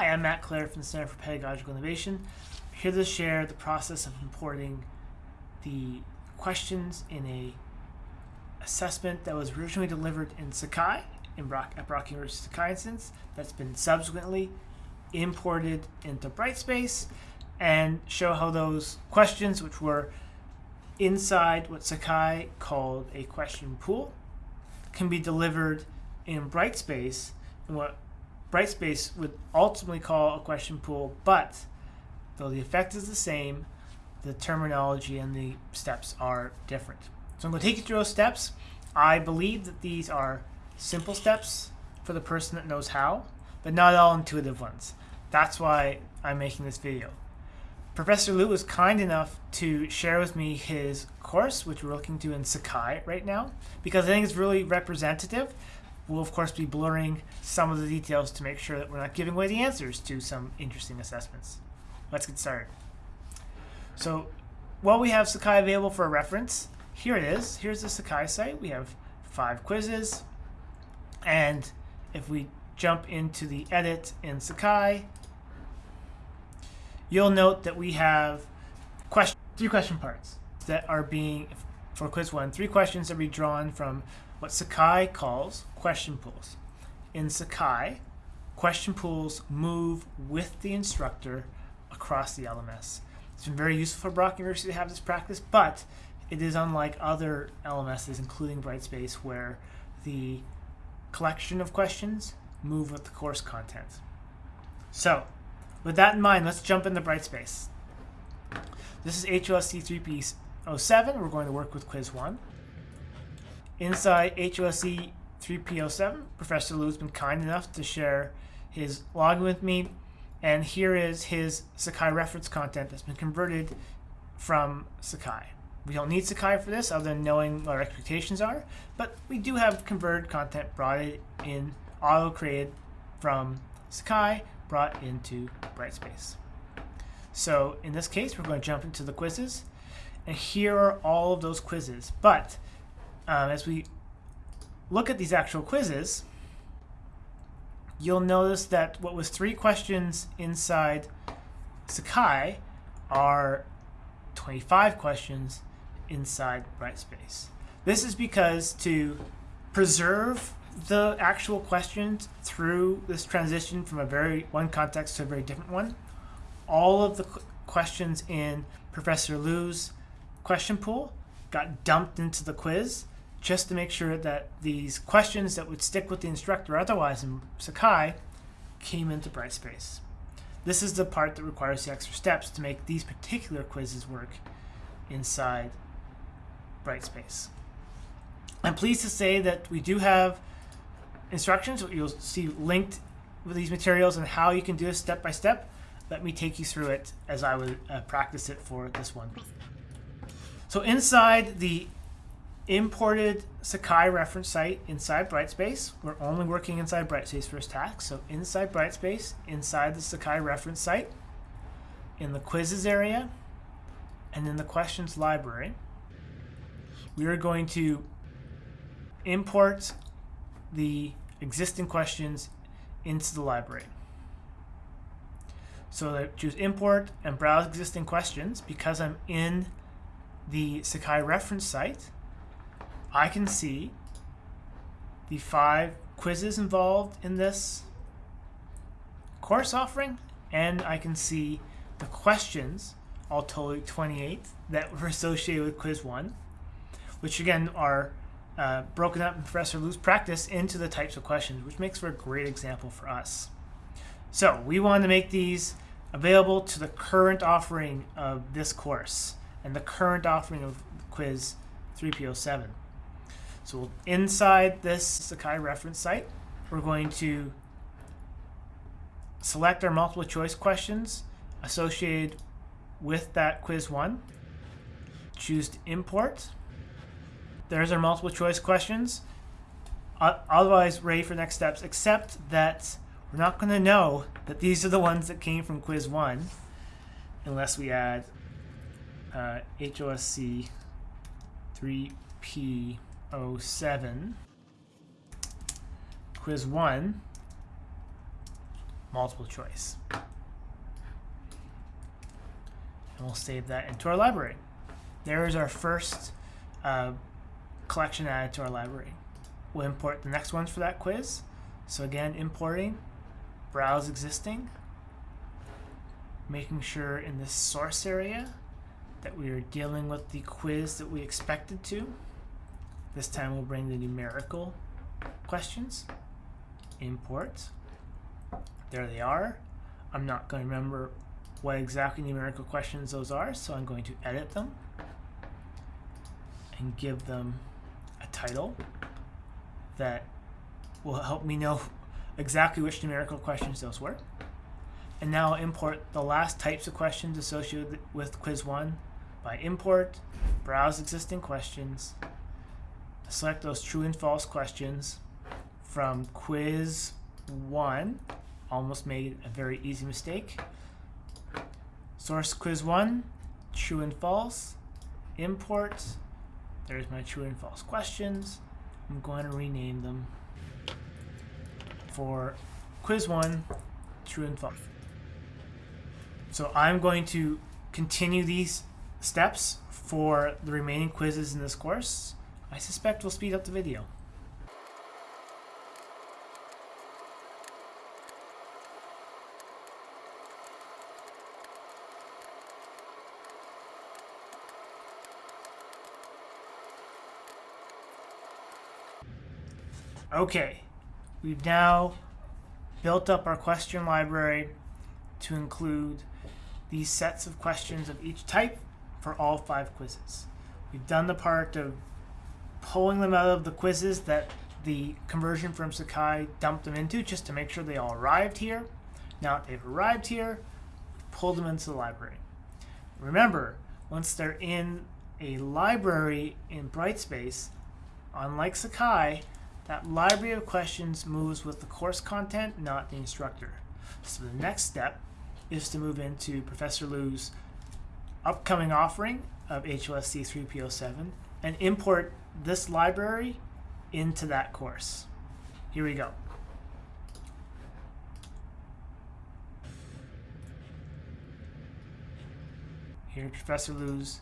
Hi, I'm Matt Clare from the Center for Pedagogical Innovation. I'm here to share the process of importing the questions in a assessment that was originally delivered in Sakai, in Brock, at Brock University Sakai instance, that's been subsequently imported into Brightspace, and show how those questions, which were inside what Sakai called a question pool, can be delivered in Brightspace in what Brightspace would ultimately call a question pool, but though the effect is the same, the terminology and the steps are different. So I'm going to take you through those steps. I believe that these are simple steps for the person that knows how, but not all intuitive ones. That's why I'm making this video. Professor Liu was kind enough to share with me his course, which we're looking to in Sakai right now, because I think it's really representative We'll of course be blurring some of the details to make sure that we're not giving away the answers to some interesting assessments. Let's get started. So while we have Sakai available for a reference, here it is. Here's the Sakai site. We have five quizzes. And if we jump into the edit in Sakai, you'll note that we have question, three question parts that are being, for quiz one, three questions that are drawn from what Sakai calls question pools. In Sakai, question pools move with the instructor across the LMS. It's been very useful for Brock University to have this practice, but it is unlike other LMSs, including Brightspace, where the collection of questions move with the course content. So, with that in mind, let's jump into Brightspace. This is HLSC 3P07. We're going to work with quiz 1. Inside HLSC 3P07, Professor Liu has been kind enough to share his login with me, and here is his Sakai reference content that's been converted from Sakai. We don't need Sakai for this other than knowing what our expectations are, but we do have converted content brought in, auto-created from Sakai, brought into Brightspace. So in this case, we're going to jump into the quizzes, and here are all of those quizzes, but um, as we look at these actual quizzes, you'll notice that what was three questions inside Sakai are 25 questions inside Brightspace. This is because to preserve the actual questions through this transition from a very one context to a very different one, all of the questions in Professor Liu's question pool got dumped into the quiz just to make sure that these questions that would stick with the instructor otherwise in Sakai came into Brightspace. This is the part that requires the extra steps to make these particular quizzes work inside Brightspace. I'm pleased to say that we do have instructions, you'll see linked with these materials and how you can do this step by step. Let me take you through it as I would uh, practice it for this one. So inside the imported Sakai reference site inside Brightspace. We're only working inside Brightspace for this task. So inside Brightspace, inside the Sakai reference site, in the quizzes area, and in the questions library, we are going to import the existing questions into the library. So I choose import and browse existing questions because I'm in the Sakai reference site. I can see the five quizzes involved in this course offering, and I can see the questions, all totally 28, that were associated with quiz one, which again are uh, broken up in Professor Liu's practice into the types of questions, which makes for a great example for us. So we want to make these available to the current offering of this course and the current offering of quiz 3P07. So inside this Sakai reference site, we're going to select our multiple choice questions associated with that quiz one. Choose to import. There's our multiple choice questions. Otherwise, ready for next steps, except that we're not going to know that these are the ones that came from quiz one unless we add uh, HLSC 3P 07 quiz 1 multiple choice. And we'll save that into our library. There is our first uh, collection added to our library. We'll import the next ones for that quiz. So again, importing, browse existing, making sure in this source area that we are dealing with the quiz that we expected to. This time we'll bring the numerical questions, import, there they are. I'm not going to remember what exactly numerical questions those are, so I'm going to edit them and give them a title that will help me know exactly which numerical questions those were. And now I'll import the last types of questions associated with quiz 1 by import, browse existing questions, select those true and false questions from quiz 1 almost made a very easy mistake. Source quiz 1, true and false, import, there's my true and false questions. I'm going to rename them for quiz 1, true and false. So I'm going to continue these steps for the remaining quizzes in this course. I suspect we'll speed up the video. Okay, we've now built up our question library to include these sets of questions of each type for all five quizzes. We've done the part of pulling them out of the quizzes that the conversion from Sakai dumped them into just to make sure they all arrived here. Now that they've arrived here, pull them into the library. Remember, once they're in a library in Brightspace, unlike Sakai, that library of questions moves with the course content, not the instructor. So the next step is to move into Professor Liu's upcoming offering of HLSC 3P07 and import this library into that course. Here we go. Here's Professor Liu's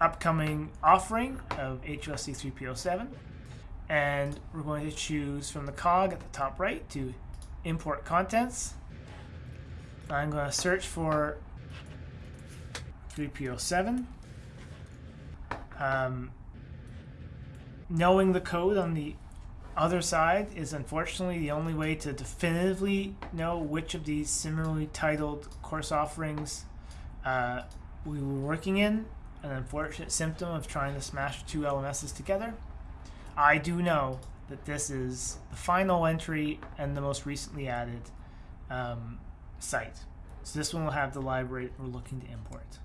upcoming offering of HLSC 3P07 and we're going to choose from the cog at the top right to import contents. I'm going to search for 3P07. Um, knowing the code on the other side is unfortunately the only way to definitively know which of these similarly titled course offerings uh, we were working in, an unfortunate symptom of trying to smash two LMSs together. I do know that this is the final entry and the most recently added um, site. So this one will have the library we're looking to import.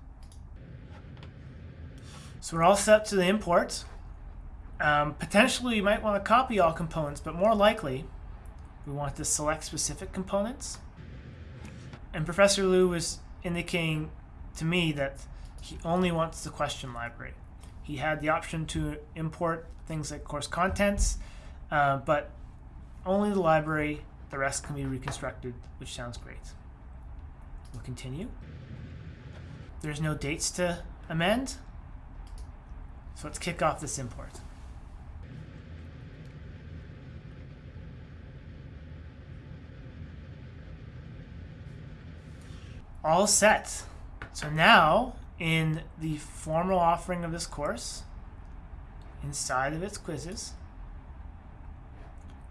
So we're all set to the import. Um, potentially, you might want to copy all components, but more likely, we want to select specific components. And Professor Liu was indicating to me that he only wants the question library. He had the option to import things like course contents, uh, but only the library, the rest can be reconstructed, which sounds great. We'll continue. There's no dates to amend, so let's kick off this import. All set. So now in the formal offering of this course, inside of its quizzes,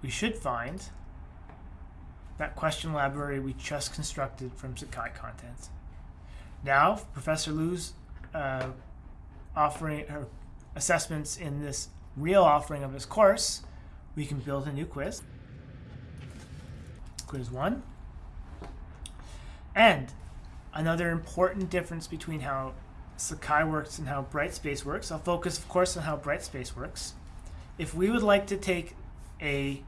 we should find that question library we just constructed from Sakai content. Now, Professor Liu's uh, offering her assessments in this real offering of this course, we can build a new quiz. Quiz one. And another important difference between how Sakai works and how Brightspace works. I'll focus, of course, on how Brightspace works. If we would like to take a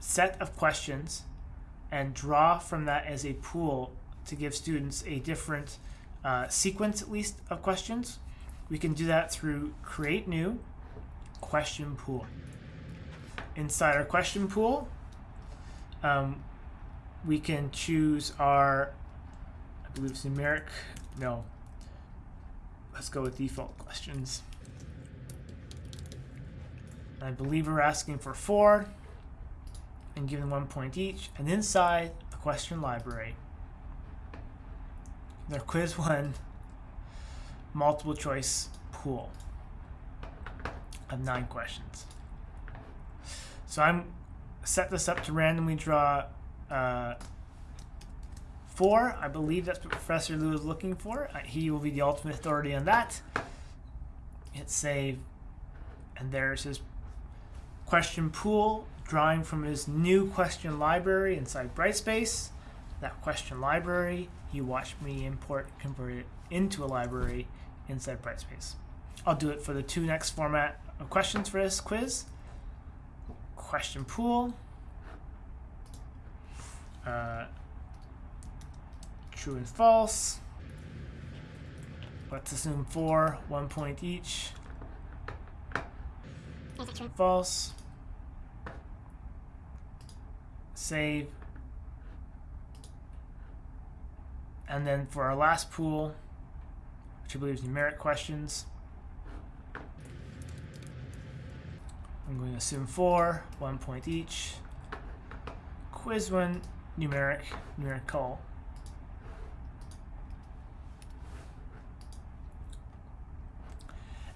set of questions and draw from that as a pool to give students a different uh, sequence, at least, of questions, we can do that through create new question pool. Inside our question pool, um, we can choose our, I believe it's numeric, no. Let's go with default questions. I believe we're asking for four and giving one point each, and inside the question library. Their quiz one multiple choice pool of nine questions. So I'm set this up to randomly draw uh, four. I believe that's what Professor Liu is looking for. Uh, he will be the ultimate authority on that. Hit save, and there's his question pool, drawing from his new question library inside Brightspace. That question library, you watch me import, convert it into a library inside Brightspace. I'll do it for the two next format of questions for this quiz. Question pool. Uh, true and false. Let's assume four, one point each. False. Save. And then for our last pool, which I believe is numeric questions, I'm going to assume four, one point each. Quiz one, numeric, numerical.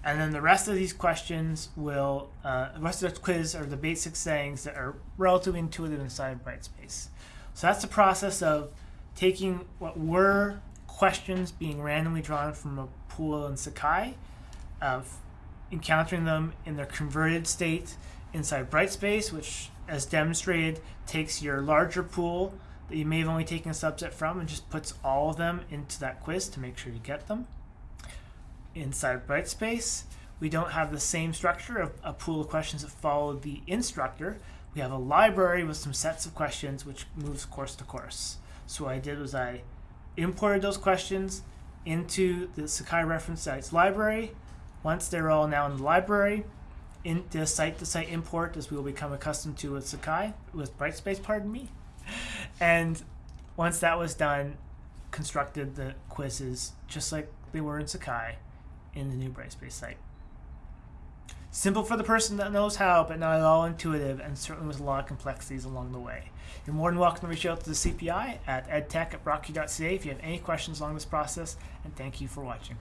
And then the rest of these questions will, uh, the rest of the quiz are the basic sayings that are relatively intuitive inside Brightspace. So that's the process of taking what were questions being randomly drawn from a pool in Sakai, of encountering them in their converted state inside Brightspace, which, as demonstrated, takes your larger pool that you may have only taken a subset from and just puts all of them into that quiz to make sure you get them inside Brightspace, we don't have the same structure of a pool of questions that follow the instructor. We have a library with some sets of questions which moves course to course. So what I did was I imported those questions into the Sakai reference sites library. Once they're all now in the library, in the site-to-site import, as we will become accustomed to with Sakai, with Brightspace, pardon me. And once that was done, constructed the quizzes just like they were in Sakai in the new Brightspace site. Simple for the person that knows how, but not at all intuitive, and certainly with a lot of complexities along the way. You're more than welcome to reach out to the CPI at edtech at if you have any questions along this process, and thank you for watching.